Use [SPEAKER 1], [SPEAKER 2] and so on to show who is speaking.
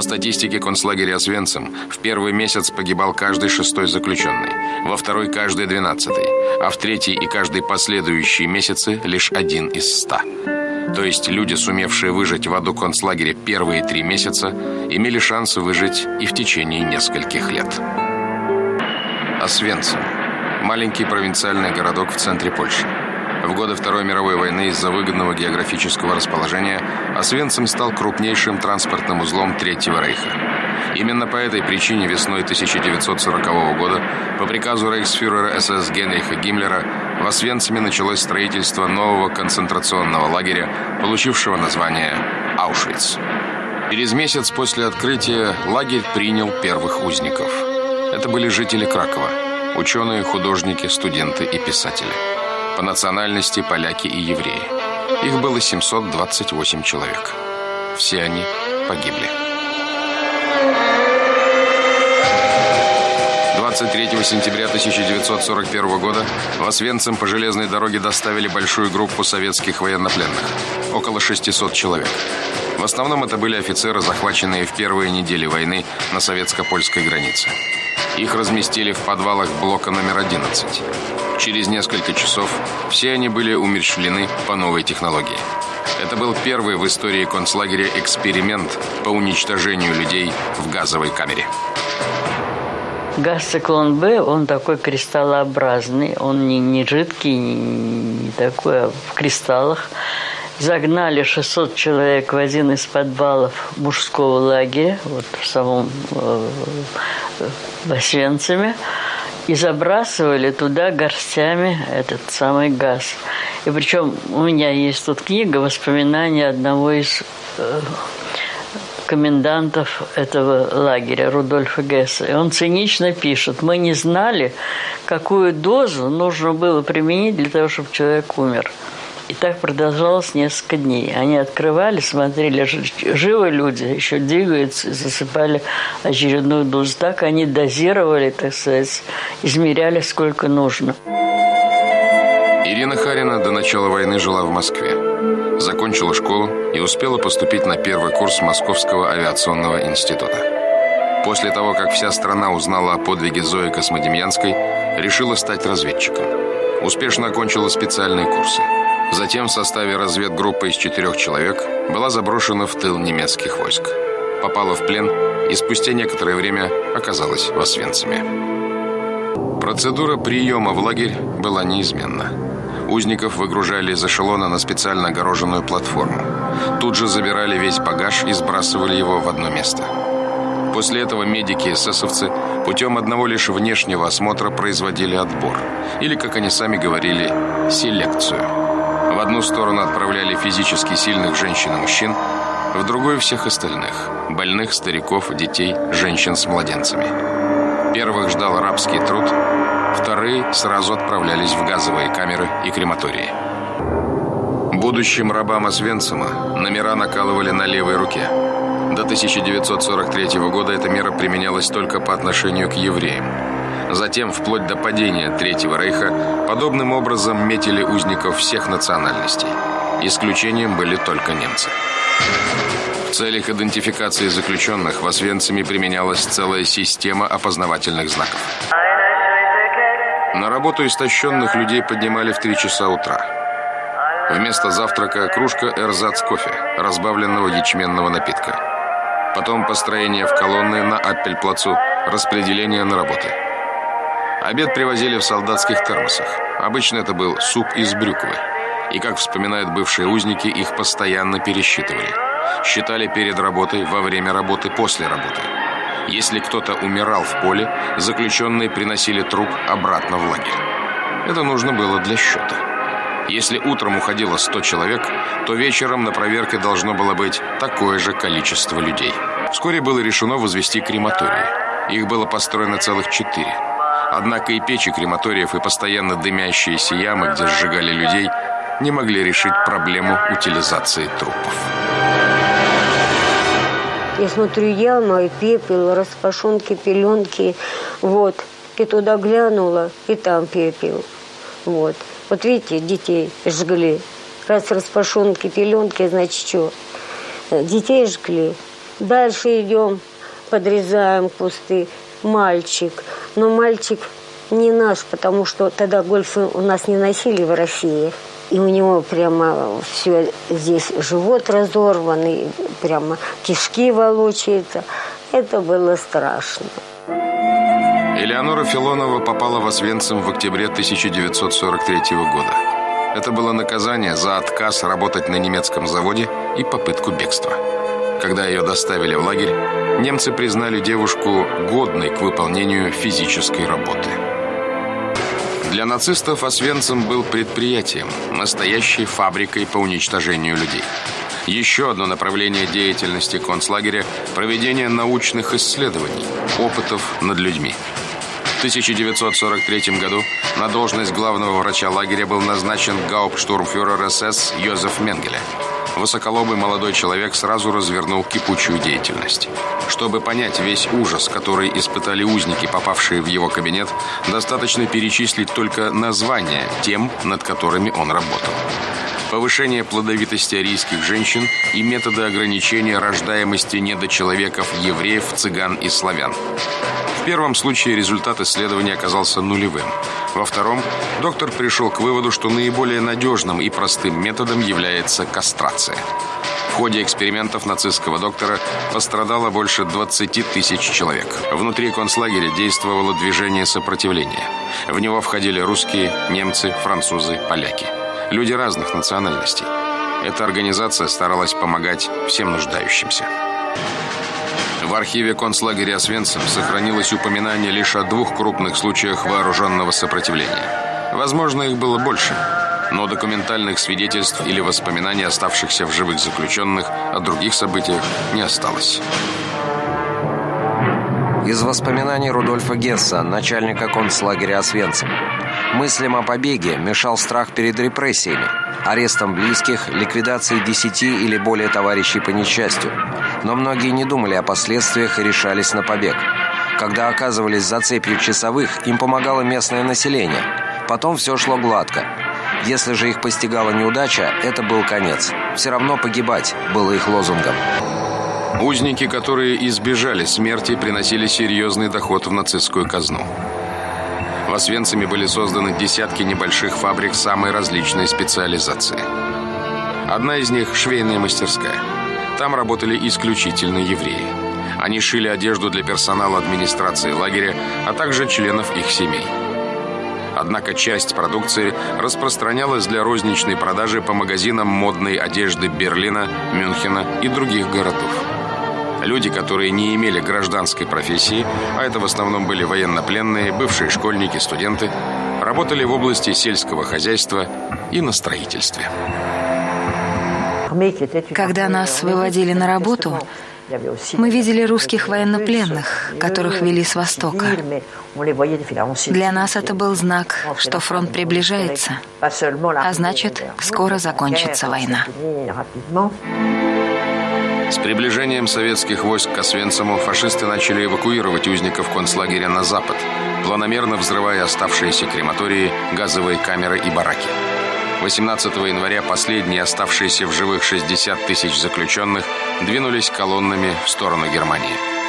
[SPEAKER 1] По статистике концлагеря Освенцим, в первый месяц погибал каждый шестой заключенный, во второй – каждый двенадцатый, а в третий и каждый последующие месяцы – лишь один из ста. То есть люди, сумевшие выжить в аду концлагеря первые три месяца, имели шанс выжить и в течение нескольких лет. Освенцим – маленький провинциальный городок в центре Польши. В годы Второй мировой войны из-за выгодного географического расположения Освенцим стал крупнейшим транспортным узлом Третьего Рейха. Именно по этой причине весной 1940 года по приказу рейхсфюрера СС Генриха Гиммлера в Освенциме началось строительство нового концентрационного лагеря, получившего название Аушвиц. Через месяц после открытия лагерь принял первых узников. Это были жители Кракова, ученые, художники, студенты и писатели по национальности поляки и евреи. Их было 728 человек. Все они погибли. 23 сентября 1941 года в Освенцим по железной дороге доставили большую группу советских военнопленных. Около 600 человек. В основном это были офицеры, захваченные в первые недели войны на советско-польской границе. Их разместили в подвалах блока номер 11. Через несколько часов все они были умерщвлены по новой технологии. Это был первый в истории концлагеря эксперимент по уничтожению людей в газовой камере.
[SPEAKER 2] Газ циклон Б, он такой кристаллообразный, он не, не жидкий, не, не такой, а в кристаллах. Загнали 600 человек в один из подвалов мужского лагеря, вот в самом э, в Освенциме и забрасывали туда горстями этот самый газ. И причем у меня есть тут книга воспоминания одного из э, комендантов этого лагеря, Рудольфа Гесса. И он цинично пишет, мы не знали, какую дозу нужно было применить для того, чтобы человек умер. И так продолжалось несколько дней. Они открывали, смотрели, живы люди, еще двигаются, засыпали очередную дозу. Так они дозировали, так сказать, измеряли, сколько нужно.
[SPEAKER 1] Ирина Харина до начала войны жила в Москве. Закончила школу и успела поступить на первый курс Московского авиационного института. После того, как вся страна узнала о подвиге Зои Космодемьянской, решила стать разведчиком. Успешно окончила специальные курсы – Затем в составе разведгруппы из четырех человек была заброшена в тыл немецких войск. Попала в плен и спустя некоторое время оказалась в Освенциме. Процедура приема в лагерь была неизменна. Узников выгружали из эшелона на специально огороженную платформу. Тут же забирали весь багаж и сбрасывали его в одно место. После этого медики и эсэсовцы путем одного лишь внешнего осмотра производили отбор. Или, как они сами говорили, селекцию. В одну сторону отправляли физически сильных женщин и мужчин, в другую всех остальных – больных, стариков, детей, женщин с младенцами. Первых ждал рабский труд, вторые сразу отправлялись в газовые камеры и крематории. Будущим рабам Освенцима номера накалывали на левой руке. До 1943 года эта мера применялась только по отношению к евреям. Затем, вплоть до падения Третьего Рейха, подобным образом метили узников всех национальностей. Исключением были только немцы. В целях идентификации заключенных в Освенциме применялась целая система опознавательных знаков. На работу истощенных людей поднимали в 3 часа утра. Вместо завтрака кружка эрзац кофе, разбавленного ячменного напитка. Потом построение в колонны на Аппельплацу, распределение на работы. Обед привозили в солдатских термосах. Обычно это был суп из брюквы. И, как вспоминают бывшие узники, их постоянно пересчитывали. Считали перед работой, во время работы, после работы. Если кто-то умирал в поле, заключенные приносили труп обратно в лагерь. Это нужно было для счета. Если утром уходило 100 человек, то вечером на проверке должно было быть такое же количество людей. Вскоре было решено возвести крематории. Их было построено целых четыре. Однако и печи крематориев, и постоянно дымящиеся ямы, где сжигали людей, не могли решить проблему утилизации трупов.
[SPEAKER 3] Я смотрю, яма и пепел, распашонки, пеленки, вот. И туда глянула, и там пепел. Вот. Вот видите, детей жгли. Раз распашонки, пеленки, значит что? Детей жгли. Дальше идем, подрезаем кусты. Мальчик. Но мальчик не наш, потому что тогда гольфы у нас не носили в России. И у него прямо все здесь живот разорванный, прямо кишки волочаются. Это было страшно.
[SPEAKER 1] Элеонора Филонова попала в Освенцим в октябре 1943 года. Это было наказание за отказ работать на немецком заводе и попытку бегства. Когда ее доставили в лагерь, немцы признали девушку годной к выполнению физической работы. Для нацистов Освенцим был предприятием, настоящей фабрикой по уничтожению людей. Еще одно направление деятельности концлагеря – проведение научных исследований, опытов над людьми. В 1943 году на должность главного врача лагеря был назначен гауптштурмфюрер СС Йозеф Менгеле – Высоколобый молодой человек сразу развернул кипучую деятельность. Чтобы понять весь ужас, который испытали узники, попавшие в его кабинет, достаточно перечислить только названия тем, над которыми он работал. Повышение плодовитости арийских женщин и методы ограничения рождаемости недочеловеков, евреев, цыган и славян. В первом случае результат исследования оказался нулевым. Во втором доктор пришел к выводу, что наиболее надежным и простым методом является кастрация. В ходе экспериментов нацистского доктора пострадало больше 20 тысяч человек. Внутри концлагеря действовало движение сопротивления. В него входили русские, немцы, французы, поляки. Люди разных национальностей. Эта организация старалась помогать всем нуждающимся. В архиве концлагеря Освенцим сохранилось упоминание лишь о двух крупных случаях вооруженного сопротивления. Возможно, их было больше, но документальных свидетельств или воспоминаний оставшихся в живых заключенных о других событиях не осталось.
[SPEAKER 4] Из воспоминаний Рудольфа Гесса, начальника концлагеря Освенцим. Мыслям о побеге мешал страх перед репрессиями, арестом близких, ликвидацией десяти или более товарищей по несчастью. Но многие не думали о последствиях и решались на побег. Когда оказывались за цепью часовых, им помогало местное население. Потом все шло гладко. Если же их постигала неудача, это был конец. Все равно погибать было их лозунгом.
[SPEAKER 1] Узники, которые избежали смерти, приносили серьезный доход в нацистскую казну. В Освенциме были созданы десятки небольших фабрик самой различной специализации. Одна из них – швейная мастерская. Там работали исключительно евреи. Они шили одежду для персонала администрации лагеря, а также членов их семей. Однако часть продукции распространялась для розничной продажи по магазинам модной одежды Берлина, Мюнхена и других городов. Люди, которые не имели гражданской профессии, а это в основном были военнопленные, бывшие школьники, студенты, работали в области сельского хозяйства и на строительстве.
[SPEAKER 5] Когда нас выводили на работу, мы видели русских военнопленных, которых вели с востока. Для нас это был знак, что фронт приближается, а значит, скоро закончится война.
[SPEAKER 1] С приближением советских войск к Освенциму фашисты начали эвакуировать узников концлагеря на запад, планомерно взрывая оставшиеся крематории, газовые камеры и бараки. 18 января последние оставшиеся в живых 60 тысяч заключенных двинулись колоннами в сторону Германии.